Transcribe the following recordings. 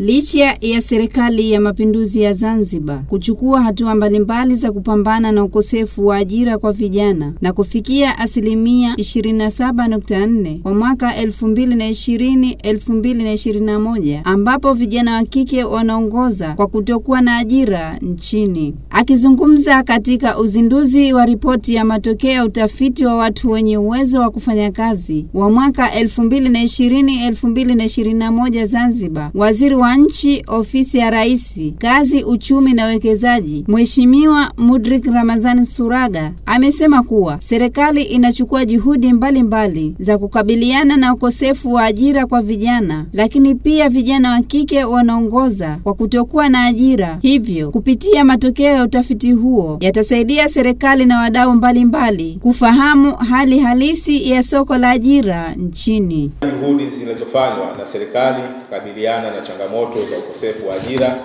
licha ya serikali ya mapinduzi ya Zanzibar kuchukua hatua mbalimbali za kupambana na ukosefu wa ajira kwa vijana na kufikia asilimia 27.4 kwa mwaka 2020-2021 ambapo vijana wa kike wanaongoza kwa kutokuwa na ajira nchini. Akizungumza katika uzinduzi wa ripoti ya matokeo ya utafiti wa watu wenye uwezo wa kufanya kazi wa mwaka 2020-2021 Zanzibar, waziri wa nchi ofisi ya Rais, kazi, uchumi na uwekezaji, Mheshimiwa Mudrik Ramazani Suraga amesema kuwa serikali inachukua juhudi mbalimbali mbali za kukabiliana na ukosefu wa ajira kwa vijana, lakini pia vijana wa kike wanaongoza kwa kutokuwa na ajira. Hivyo, kupitia matokeo ya utafiti huo yatasaidia serikali na wadau mbalimbali kufahamu hali halisi ya soko la ajira nchini. Juhudi zinazofanywa na serikali kukabiliana na changamoto za ukosefu wa ajira,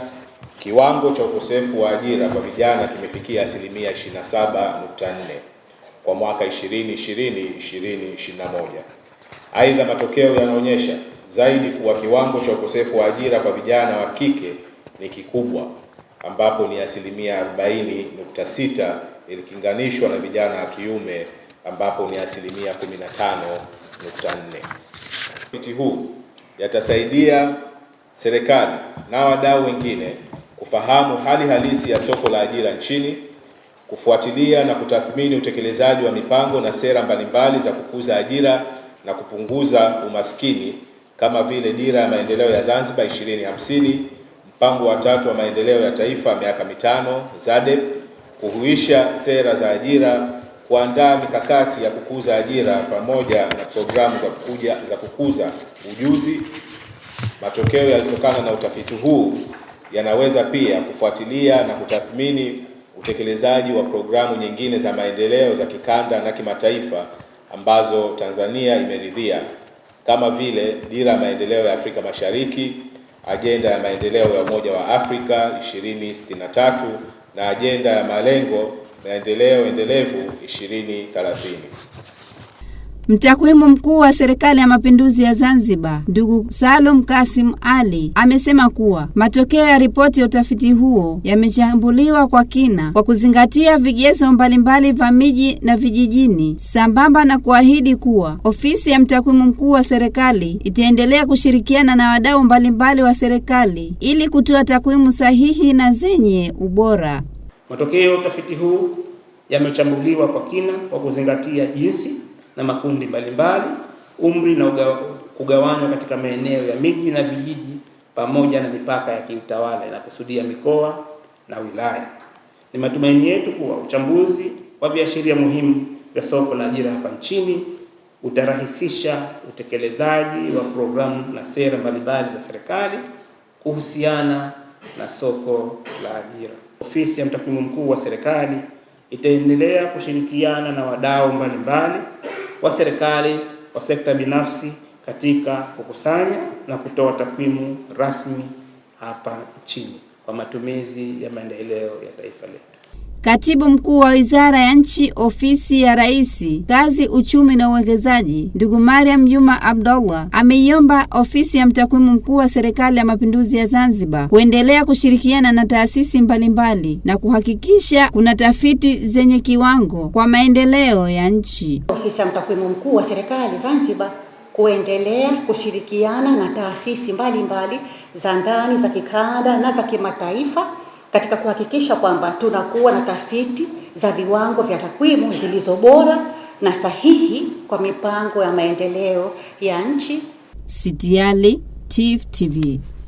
kiwango cha ukosefu wa ajira kwa vijana kimefikia asilimia 27.4 kwa mwaka 2020 2021. Aidha, matokeo yanaonyesha zaidi kuwa kiwango cha ukosefu wa ajira kwa vijana wa kike ni kikubwa ambapo ni asilimia 40.6 ilikinganishwa na vijana wa kiume ambapo ni asilimia 15.4. Miti huu yatasaidia serikali na wadau wengine kufahamu hali halisi ya soko la ajira nchini, kufuatilia na kutathmini utekelezaji wa mipango na sera mbalimbali za kukuza ajira na kupunguza umaskini kama vile Dira ya Maendeleo ya Zanzibar 2050, mpango wa tatu wa maendeleo ya taifa miaka mitano ZADEP, kuhuisha sera za ajira, kuandaa mikakati ya kukuza ajira pamoja na programu za kukuja, za kukuza ujuzi. Matokeo yaliyotokana na utafiti huu yanaweza pia kufuatilia na kutathmini utekelezaji wa programu nyingine za maendeleo za kikanda na kimataifa ambazo Tanzania imeridhia kama vile Dira ya Maendeleo ya Afrika Mashariki, Ajenda ya Maendeleo ya Umoja wa Afrika 2063 na Ajenda ya Malengo Maendeleo Endelevu 2030. Mtakwimu mkuu wa serikali ya mapinduzi ya Zanzibar, ndugu Salum Kasim Ali, amesema kuwa matokeo ya ripoti ya utafiti huo yamechambuliwa kwa kina kwa kuzingatia vigezo mbalimbali vya miji na vijijini, sambamba na kuahidi kuwa ofisi ya mtakwimu mkuu wa serikali itaendelea kushirikiana na wadau mbalimbali wa serikali ili kutoa takwimu sahihi na zenye ubora. Matokeo ya utafiti huu yamechambuliwa kwa kina kwa kuzingatia jinsi na makundi mbalimbali, umri na kugawanywa katika maeneo ya miji na vijiji, pamoja na mipaka ya kiutawala inakusudia mikoa na wilaya. Ni matumaini yetu kuwa uchambuzi wa viashiria muhimu vya soko la ajira hapa nchini utarahisisha utekelezaji wa programu na sera mbalimbali za serikali kuhusiana na soko la ajira. Ofisi ya mtakwimu mkuu wa serikali itaendelea kushirikiana na wadau mbalimbali wa serikali wa sekta binafsi katika kukusanya na kutoa takwimu rasmi hapa nchini kwa matumizi ya maendeleo ya taifa letu. Katibu mkuu wa wizara ya nchi ofisi ya Rais, kazi, uchumi na uwekezaji, ndugu Mariam Juma Abdullah ameiomba ofisi ya mtakwimu mkuu wa serikali ya mapinduzi ya Zanzibar kuendelea kushirikiana na taasisi mbalimbali na kuhakikisha kuna tafiti zenye kiwango kwa maendeleo ya nchi. Ofisi ya mtakwimu mkuu wa serikali Zanzibar kuendelea kushirikiana na taasisi mbalimbali za ndani za kikanda na za kimataifa katika kuhakikisha kwamba tunakuwa na tafiti za viwango vya takwimu zilizo bora na sahihi kwa mipango ya maendeleo ya nchi. Sidiali, Tifu TV.